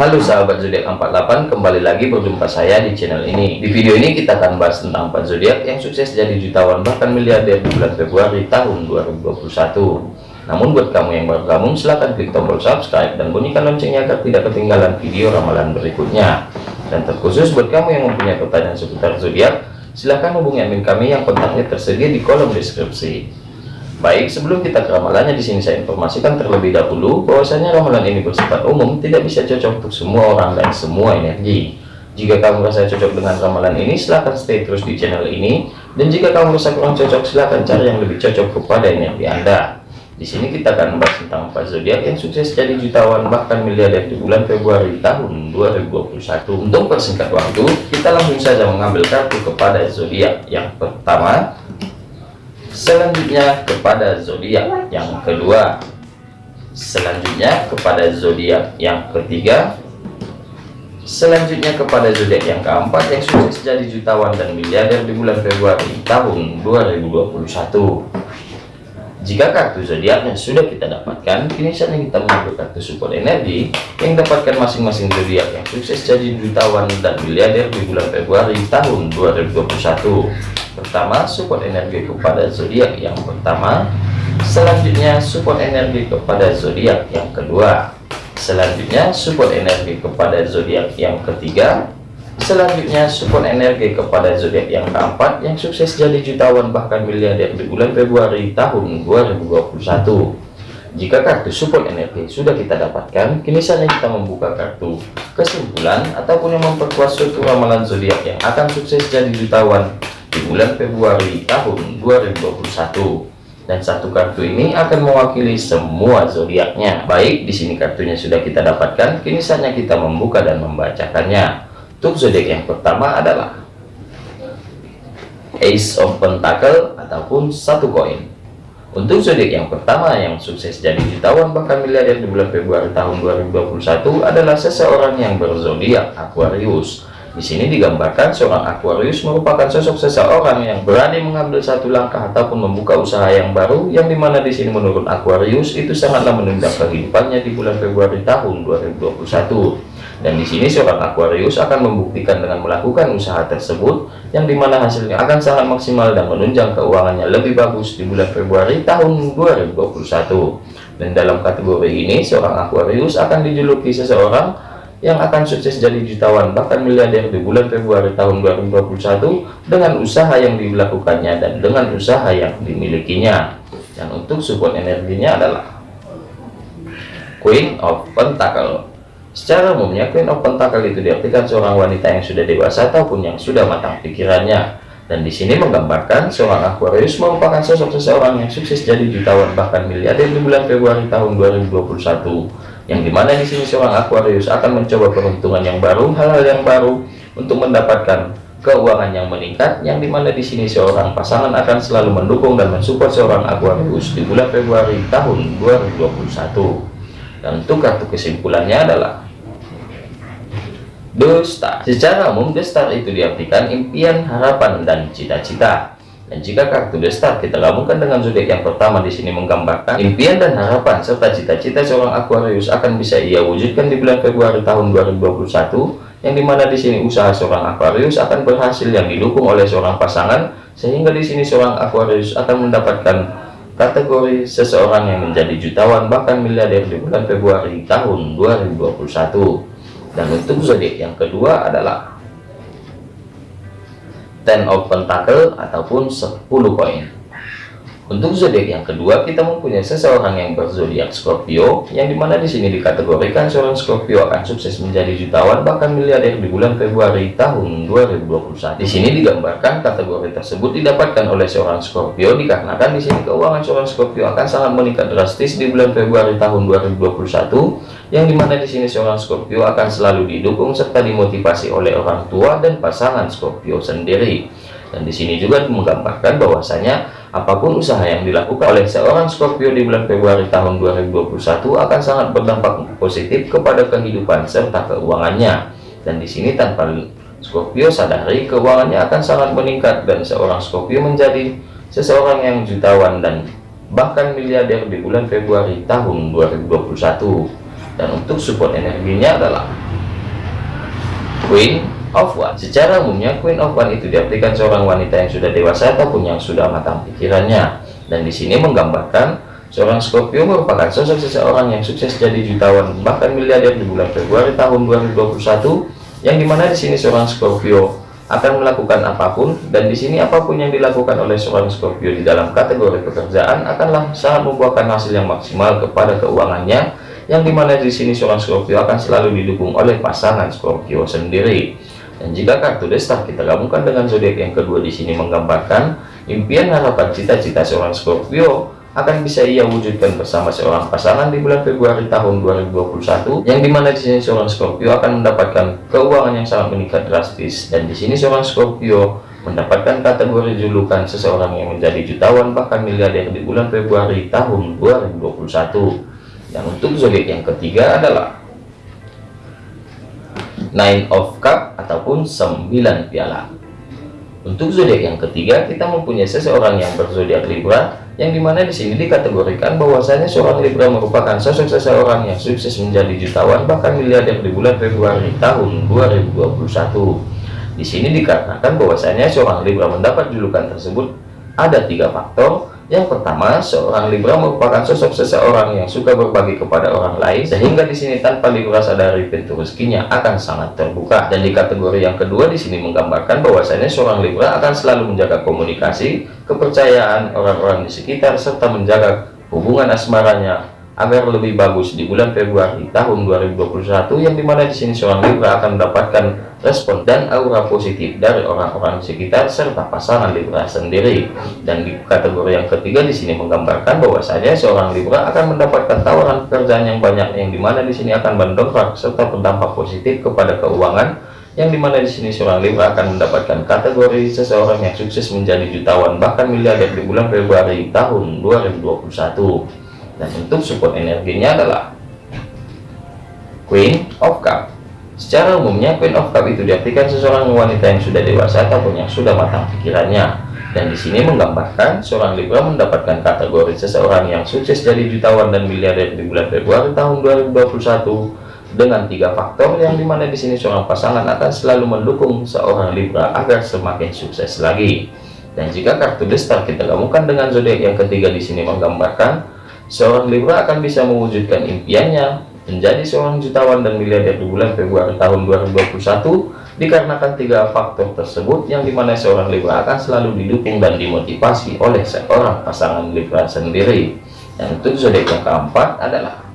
Halo sahabat zodiak 48 kembali lagi berjumpa saya di channel ini. Di video ini kita akan bahas tentang 4 zodiak yang sukses jadi jutawan bahkan miliarder di bulan Februari tahun 2021 namun buat kamu yang baru gabung silahkan klik tombol subscribe dan bunyikan loncengnya agar tidak ketinggalan video ramalan berikutnya. Dan terkhusus buat kamu yang mempunyai pertanyaan seputar zodiak silahkan hubungi admin kami yang kontaknya tersedia di kolom deskripsi Baik, sebelum kita ke ramalannya di sini saya informasikan terlebih dahulu bahwasanya ramalan ini bersifat umum, tidak bisa cocok untuk semua orang dan semua energi. Jika kamu merasa cocok dengan ramalan ini, silahkan stay terus di channel ini. Dan jika kamu merasa kurang cocok, silahkan cari yang lebih cocok kepada energi Anda. Di sini kita akan membahas tentang empat zodiak yang sukses jadi jutawan bahkan miliarder di bulan Februari tahun 2021. Untuk persingkat waktu, kita langsung saja mengambil kartu kepada zodiak yang pertama selanjutnya kepada zodiak yang kedua. Selanjutnya kepada zodiak yang ketiga. Selanjutnya kepada zodiak yang keempat yang sukses jadi jutawan dan miliarder di bulan Februari tahun 2021 jika kartu zodiaknya sudah kita dapatkan kini saatnya kita mengambil kartu support energi yang dapatkan masing-masing zodiak yang sukses jadi jutawan dan miliarder di bulan Februari tahun 2021 pertama support energi kepada zodiak yang pertama. Selanjutnya support energi kepada zodiak yang kedua. Selanjutnya support energi kepada zodiak yang ketiga. Selanjutnya support energi kepada zodiak yang keempat yang sukses jadi jutawan bahkan miliarder di bulan Februari tahun 2021 jika kartu support energi sudah kita dapatkan kini saatnya kita membuka kartu kesimpulan ataupun yang memperkuat suatu ramalan zodiak yang akan sukses jadi jutawan di bulan Februari tahun 2021 dan satu kartu ini akan mewakili semua zodiaknya. Baik di sini kartunya sudah kita dapatkan kini saatnya kita membuka dan membacakannya. Untuk zodiak yang pertama adalah Ace of Pentacle ataupun satu koin. Untuk zodiak yang pertama yang sukses jadi jutawan bahkan miliarder di bulan Februari tahun 2021 adalah seseorang yang berzodiak Aquarius di sini digambarkan seorang Aquarius merupakan sosok seseorang yang berani mengambil satu langkah ataupun membuka usaha yang baru yang di mana di sini menurut Aquarius itu sangatlah menunjang kehidupannya di bulan Februari tahun 2021 dan di sini seorang Aquarius akan membuktikan dengan melakukan usaha tersebut yang di mana hasilnya akan sangat maksimal dan menunjang keuangannya lebih bagus di bulan Februari tahun 2021 dan dalam kategori ini seorang Aquarius akan dijuluki seseorang yang akan sukses jadi jutawan. Bahkan miliarder di bulan Februari tahun 2021 dengan usaha yang dilakukannya dan dengan usaha yang dimilikinya. Dan untuk support energinya adalah Queen of Pentacle. Secara umumnya Queen of Pentacle itu diartikan seorang wanita yang sudah dewasa ataupun yang sudah matang pikirannya. Dan di sini menggambarkan seorang Aquarius merupakan sosok seseorang yang sukses jadi jutawan bahkan miliarder di bulan Februari tahun 2021 yang di mana di sini seorang Aquarius akan mencoba peruntungan yang baru hal-hal yang baru untuk mendapatkan keuangan yang meningkat yang di mana di sini seorang pasangan akan selalu mendukung dan mensupport seorang Aquarius di bulan Februari tahun 2021 dan untuk kartu kesimpulannya adalah The Star secara umum The Star itu diartikan impian harapan dan cita-cita dan jika kartu The Star kita gabungkan dengan zodiak yang pertama di sini menggambarkan impian dan harapan serta cita-cita seorang Aquarius akan bisa ia wujudkan di bulan Februari tahun 2021 yang di mana di sini usaha seorang Aquarius akan berhasil yang didukung oleh seorang pasangan sehingga di sini seorang Aquarius akan mendapatkan kategori seseorang yang menjadi jutawan bahkan miliarder di bulan Februari tahun 2021 dan untuk zodiak yang kedua adalah ten of pentacle ataupun 10 koin untuk zodiak yang kedua kita mempunyai seseorang yang berzodiak Scorpio yang di mana di sini dikategorikan seorang Scorpio akan sukses menjadi jutawan bahkan miliarder di bulan Februari tahun 2021 di sini digambarkan kategori tersebut didapatkan oleh seorang Scorpio dikarenakan di sini keuangan seorang Scorpio akan sangat meningkat drastis di bulan Februari tahun 2021 yang di mana di sini seorang Scorpio akan selalu didukung serta dimotivasi oleh orang tua dan pasangan Scorpio sendiri. Dan di sini juga menggambarkan bahwasanya apa pun usaha yang dilakukan oleh seorang Scorpio di bulan Februari tahun 2021 akan sangat berdampak positif kepada kehidupan serta keuangannya. Dan di sini tanpa Scorpio sadari keuangannya akan sangat meningkat dan seorang Scorpio menjadi seseorang yang jutawan dan bahkan miliarder di bulan Februari tahun 2021 dan untuk support energinya adalah Queen of One. Secara umumnya Queen of One itu diartikan seorang wanita yang sudah dewasa ataupun yang sudah matang pikirannya. Dan di sini menggambarkan seorang Scorpio merupakan sosok seseorang yang sukses jadi jutawan bahkan miliarder di bulan Februari tahun 2021 yang di mana di sini seorang Scorpio akan melakukan apa pun dan di sini apa pun yang dilakukan oleh seorang Scorpio di dalam kategori pekerjaan akanlah sangat membuahkan hasil yang maksimal kepada keuangannya yang di mana di sini seorang Scorpio akan selalu didukung oleh pasangan Scorpio sendiri dan jika kartu destar kita gabungkan dengan zodiak yang kedua di sini menggambarkan impian harapan cita-cita seorang Scorpio akan bisa ia wujudkan bersama seorang pasangan di bulan Februari tahun 2021 yang di mana di sini seorang Scorpio akan mendapatkan keuangan yang sangat meningkat drastis. Dan di sini seorang Scorpio mendapatkan kategori julukan seseorang yang menjadi jutawan bahkan miliarder di bulan Februari tahun 2021 dan untuk zodiak yang ketiga adalah Nine of Cup ataupun 9 piala untuk zodiak yang ketiga, kita mempunyai seseorang yang berzodiak Libra, yang di mana di sini dikategorikan bahwasanya seorang Libra merupakan sosok seseorang yang sukses menjadi jutawan bahkan miliarder di bulan Februari tahun 2021. Di sini dikatakan bahwasanya seorang Libra mendapat julukan tersebut ada tiga faktor yang pertama, seorang Libra merupakan sosok seseorang yang suka berbagi kepada orang lain, sehingga di sini tanpa Libra sadari pintu rezekinya akan sangat terbuka. Dan di kategori yang kedua di sini menggambarkan bahwasanya seorang Libra akan selalu menjaga komunikasi, kepercayaan orang-orang di sekitar, serta menjaga hubungan asmaranya agar lebih bagus di bulan Februari tahun 2021 yang di mana di sini seorang Libra akan mendapatkan respon dan aura positif dari orang-orang sekitar serta pasangan Libra sendiri. Dan di kategori yang ketiga di sini menggambarkan bahwasanya seorang Libra akan mendapatkan tawaran pekerjaan yang banyak yang di mana di sini akan mendongkrak serta berdampak positif kepada keuangan yang di mana di sini seorang Libra akan mendapatkan kategori seseorang yang sukses menjadi jutawan bahkan miliarder di bulan Februari tahun 2021 dan untuk support energinya adalah Queen of Cup. Secara umumnya Queen of Cup itu diartikan seseorang wanita yang sudah dewasa ataupun yang sudah matang pikirannya. Dan di sini menggambarkan seorang Libra mendapatkan kategori seseorang yang sukses jadi jutawan dan miliarder di bulan Februari tahun 2021 dengan tiga faktor yang di mana di sini seorang pasangan akan selalu mendukung seorang Libra agar semakin sukses lagi. Dan jika kartu destar kita gabungkan dengan zodiak yang ketiga di sini menggambarkan Seorang Libra akan bisa mewujudkan impiannya menjadi seorang jutawan dan miliarder di bulan Februari tahun 2021 dikarenakan tiga faktor tersebut yang di mana seorang Libra akan selalu didukung dan dimotivasi oleh seorang pasangan Libra sendiri. Dan untuk zodiak yang keempat adalah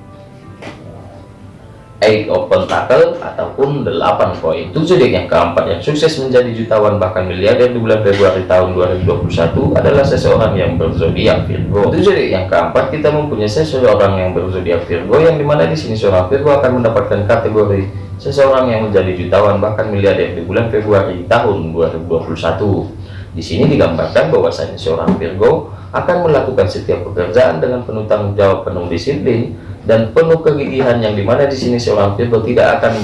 Eight of Pentacle ataupun 8 poin. Itu zodiak yang keempat yang sukses menjadi jutawan bahkan miliarder di bulan Februari tahun 2021 adalah seseorang yang berzodiak Virgo. Itu zodiak yang keempat kita mempunyai seseorang yang berzodiak Virgo yang di mana di sini seorang Virgo akan mendapatkan kategori seseorang yang menjadi jutawan bahkan miliarder di bulan Februari tahun 2021 di sini digambarkan bahwasanya seorang Virgo akan melakukan setiap pekerjaan dengan penuh tanggung jawab penuh disiplin dan penuh kegigihan yang di mana di sini seorang Virgo tidak akan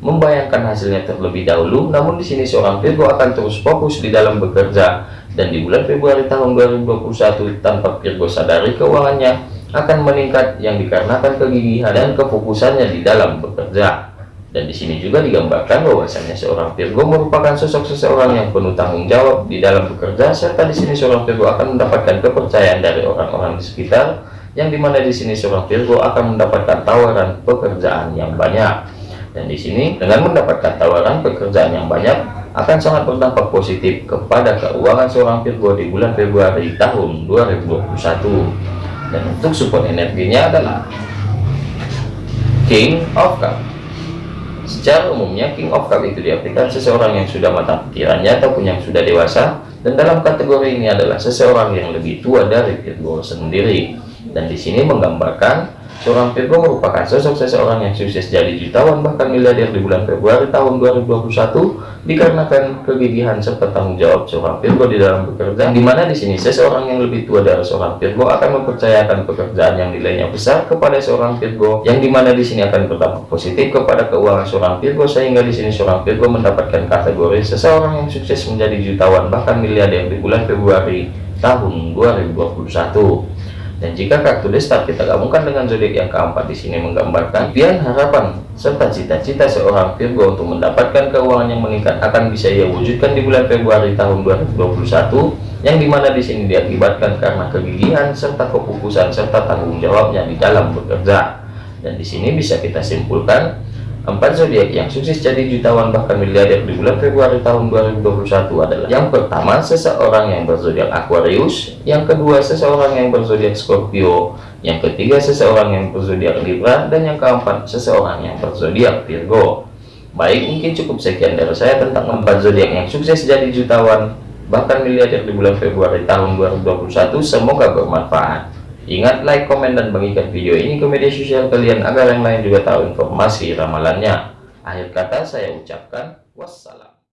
membayangkan hasilnya terlebih dahulu. Namun di sini seorang Virgo akan terus fokus di dalam bekerja. Dan di bulan Februari tahun 2021 tanpa Virgo sadari keuangannya akan meningkat yang dikarenakan kegigihan dan kefokusannya di dalam bekerja dan di sini juga digambarkan bahwasanya seorang Virgo merupakan sosok seseorang yang penuh tanggung jawab di dalam bekerja serta di sini seorang Virgo akan mendapatkan kepercayaan dari orang-orang di sekitar yang di mana di sini seorang Virgo akan mendapatkan tawaran pekerjaan yang banyak. Dan di sini dengan mendapatkan tawaran pekerjaan yang banyak akan sangat berdampak positif kepada keuangan seorang Virgo di bulan Februari tahun 2021 dan untuk support energinya adalah King of Cup secara umumnya King of Cup itu diartikan seseorang yang sudah matang pikirannya ataupun yang sudah dewasa dan dalam kategori ini adalah seseorang yang lebih tua dari Virgo sendiri. Dan di sini menggambarkan seorang Virgo merupakan sosok seseorang yang sukses jadi jutawan bahkan miliarder di bulan Februari tahun 2021 dikarenakan kegigihan serta tanggung jawab seorang Virgo di dalam bekerja di mana di sini seseorang yang lebih tua dari seorang Virgo akan mempercayakan pekerjaan yang nilainya besar kepada seorang Virgo yang di mana di sini akan berdampak positif kepada keuangan seorang Virgo sehingga di sini seorang Virgo mendapatkan kategori seseorang yang sukses menjadi jutawan bahkan miliarder di bulan Februari tahun 2021 Dan jika kartu destar kita gabungkan dengan zodiak yang keempat di sini menggambarkan impian, harapan, serta cita-cita seorang Virgo untuk mendapatkan keuangan yang meningkat akan bisa ia wujudkan di bulan Februari tahun 2021 yang di mana di sini diakibatkan karena kegigihan serta kefokusan serta tanggung jawabnya di dalam bekerja. Dan di sini bisa kita simpulkan Empat zodiak yang sukses jadi jutawan bahkan miliarder di bulan Februari tahun 2021 adalah yang pertama seseorang yang berzodiak Aquarius, yang kedua seseorang yang berzodiak Scorpio, yang ketiga seseorang yang berzodiak Libra, dan yang keempat seseorang yang berzodiak Virgo. Baik, mungkin cukup sekian dari saya tentang empat zodiak yang sukses jadi jutawan bahkan miliarder di bulan Februari tahun 2021. Semoga bermanfaat. Ingat like, komen, dan bagikan video ini ke media sosial kalian agar yang lain juga tahu informasi ramalannya. Akhir kata saya ucapkan wassalam.